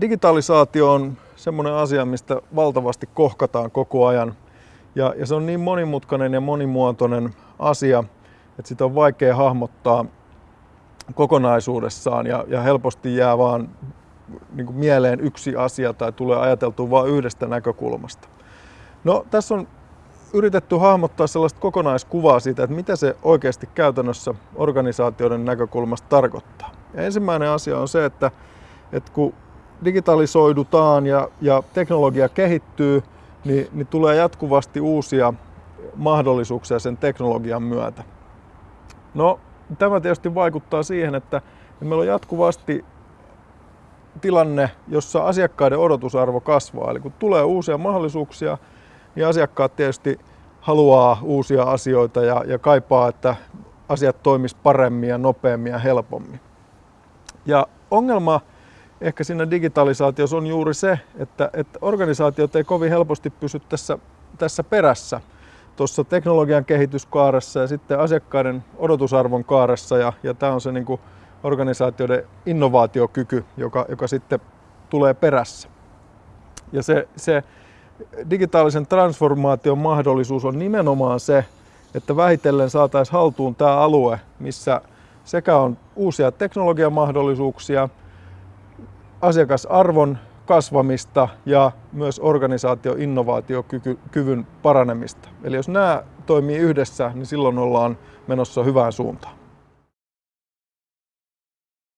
digitalisaatio on semmoinen asia, mistä valtavasti kohkataan koko ajan. Ja, ja se on niin monimutkainen ja monimuotoinen asia, että sitä on vaikea hahmottaa kokonaisuudessaan ja, ja helposti jää vaan niin mieleen yksi asia tai tulee ajateltua vain yhdestä näkökulmasta. No, tässä on yritetty hahmottaa sellaista kokonaiskuvaa siitä, että mitä se oikeasti käytännössä organisaatioiden näkökulmasta tarkoittaa. Ja ensimmäinen asia on se, että, että kun digitalisoidutaan ja, ja teknologia kehittyy, niin, niin tulee jatkuvasti uusia mahdollisuuksia sen teknologian myötä. No, tämä tietysti vaikuttaa siihen, että meillä on jatkuvasti tilanne, jossa asiakkaiden odotusarvo kasvaa. Eli kun tulee uusia mahdollisuuksia, niin asiakkaat tietysti haluaa uusia asioita ja, ja kaipaa, että asiat toimis paremmin ja nopeammin ja helpommin. Ja ongelma ehkä siinä digitalisaatiossa on juuri se, että, että organisaatiot ei kovin helposti pysy tässä, tässä perässä tuossa teknologian kehityskaaressa ja sitten asiakkaiden odotusarvon kaaressa ja, ja tämä on se niin kuin organisaatioiden innovaatiokyky, joka, joka sitten tulee perässä. Ja se, se digitaalisen transformaation mahdollisuus on nimenomaan se, että vähitellen saataisiin haltuun tämä alue, missä sekä on uusia teknologiamahdollisuuksia, asiakasarvon kasvamista ja myös organisaatio innovaatiokyvyn paranemista. Eli jos nämä toimii yhdessä, niin silloin ollaan menossa hyvään suuntaan.